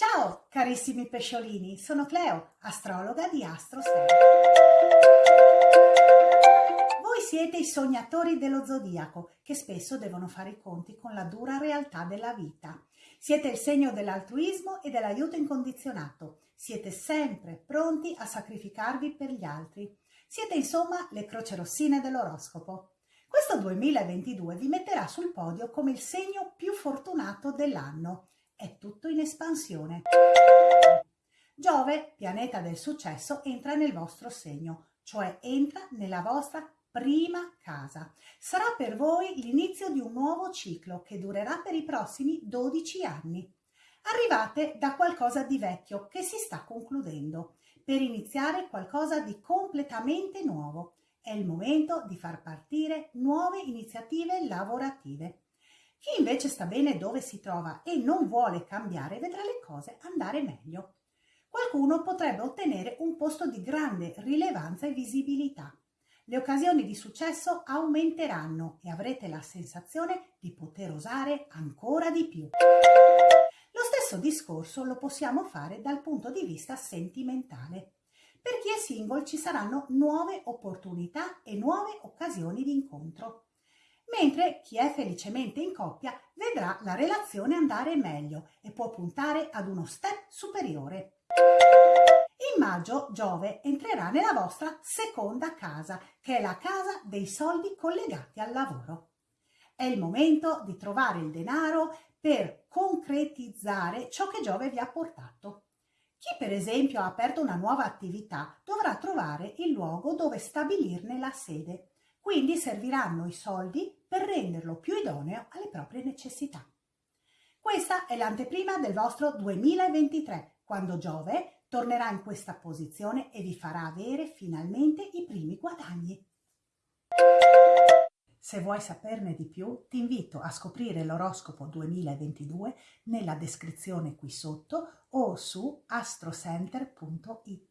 Ciao carissimi pesciolini, sono Cleo, astrologa di AstroStar. Voi siete i sognatori dello zodiaco che spesso devono fare i conti con la dura realtà della vita. Siete il segno dell'altruismo e dell'aiuto incondizionato. Siete sempre pronti a sacrificarvi per gli altri. Siete insomma le croce rossine dell'oroscopo. Questo 2022 vi metterà sul podio come il segno più fortunato dell'anno è tutto in espansione. Giove, pianeta del successo, entra nel vostro segno, cioè entra nella vostra prima casa. Sarà per voi l'inizio di un nuovo ciclo che durerà per i prossimi 12 anni. Arrivate da qualcosa di vecchio che si sta concludendo per iniziare qualcosa di completamente nuovo. È il momento di far partire nuove iniziative lavorative. Chi invece sta bene dove si trova e non vuole cambiare vedrà le cose andare meglio. Qualcuno potrebbe ottenere un posto di grande rilevanza e visibilità. Le occasioni di successo aumenteranno e avrete la sensazione di poter osare ancora di più. Lo stesso discorso lo possiamo fare dal punto di vista sentimentale. Per chi è single ci saranno nuove opportunità e nuove occasioni di incontro mentre chi è felicemente in coppia vedrà la relazione andare meglio e può puntare ad uno step superiore. In maggio Giove entrerà nella vostra seconda casa, che è la casa dei soldi collegati al lavoro. È il momento di trovare il denaro per concretizzare ciò che Giove vi ha portato. Chi per esempio ha aperto una nuova attività dovrà trovare il luogo dove stabilirne la sede quindi serviranno i soldi per renderlo più idoneo alle proprie necessità. Questa è l'anteprima del vostro 2023, quando Giove tornerà in questa posizione e vi farà avere finalmente i primi guadagni. Se vuoi saperne di più, ti invito a scoprire l'oroscopo 2022 nella descrizione qui sotto o su astrocenter.it.